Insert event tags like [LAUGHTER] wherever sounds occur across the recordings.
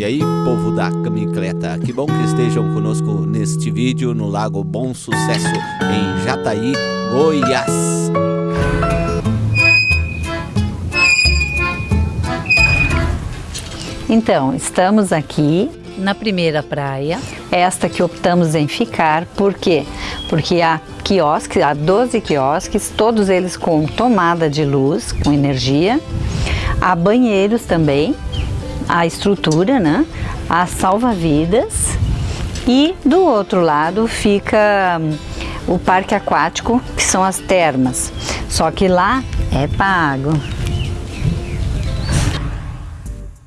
E aí, povo da Camicleta, que bom que estejam conosco neste vídeo no Lago Bom Sucesso, em Jataí, Goiás. Então, estamos aqui na primeira praia, esta que optamos em ficar, por quê? Porque há quiosques, há 12 quiosques, todos eles com tomada de luz, com energia, há banheiros também, a estrutura, né? Há salva-vidas e do outro lado fica hum, o parque aquático, que são as termas, só que lá é pago.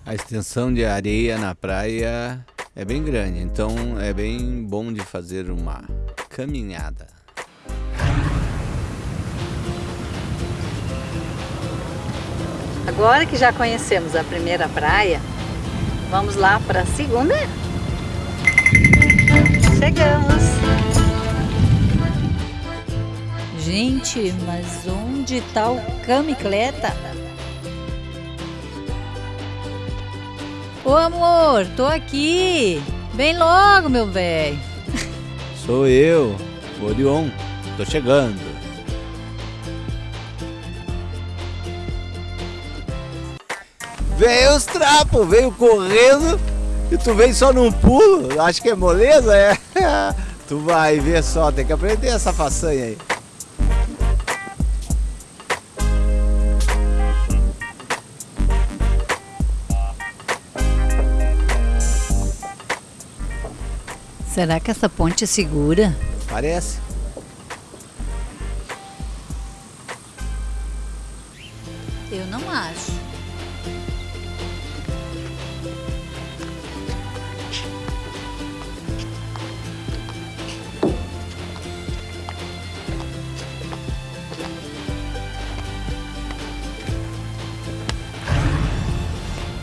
A extensão de areia na praia é bem grande, então é bem bom de fazer uma caminhada. Agora que já conhecemos a primeira praia, vamos lá para a segunda? Chegamos! Gente, mas onde está o camicleta? Ô amor, tô aqui. Vem logo, meu velho. Sou eu, Orion. Tô chegando. Veio os trapos, veio correndo e tu vem só num pulo. Acho que é moleza, é? [LAUGHS] tu vai ver só, tem que aprender essa façanha aí. Será que essa ponte é segura? Parece. Eu não acho.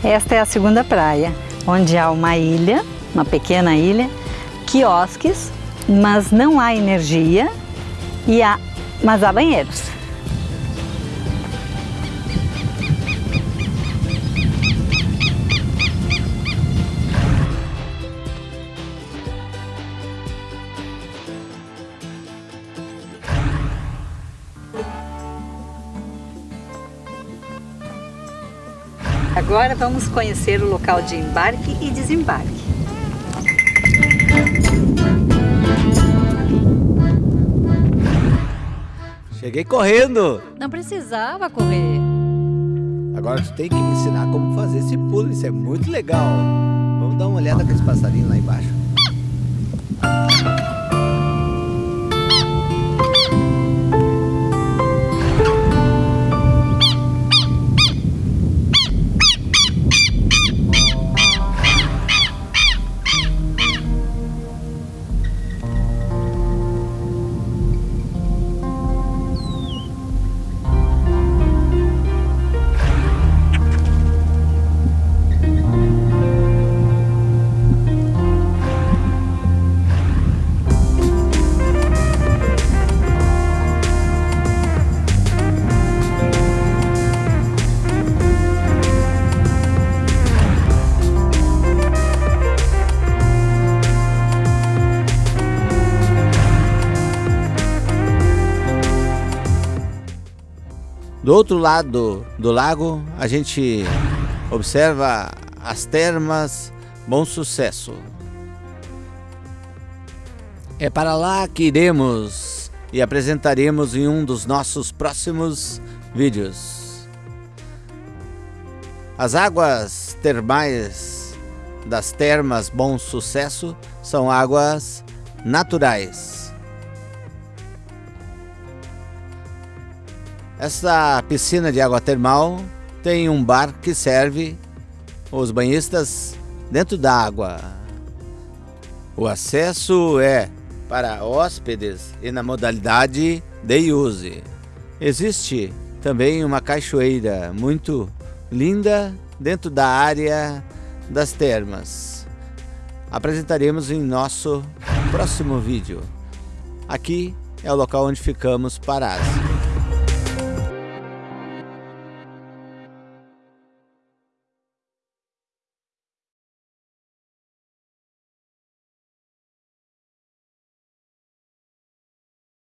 Esta é a segunda praia, onde há uma ilha, uma pequena ilha, quiosques, mas não há energia, e há, mas há banheiros. Agora vamos conhecer o local de embarque e desembarque. Cheguei correndo. Não precisava correr. Agora tu tem que me ensinar como fazer esse pulo. Isso é muito legal. Vamos dar uma olhada com esse passarinho lá embaixo. Do outro lado do lago, a gente observa as termas Bom Sucesso. É para lá que iremos e apresentaremos em um dos nossos próximos vídeos. As águas termais das termas Bom Sucesso são águas naturais. Essa piscina de água termal tem um bar que serve os banhistas dentro da água. O acesso é para hóspedes e na modalidade day use. Existe também uma cachoeira muito linda dentro da área das termas. Apresentaremos em nosso próximo vídeo. Aqui é o local onde ficamos parados.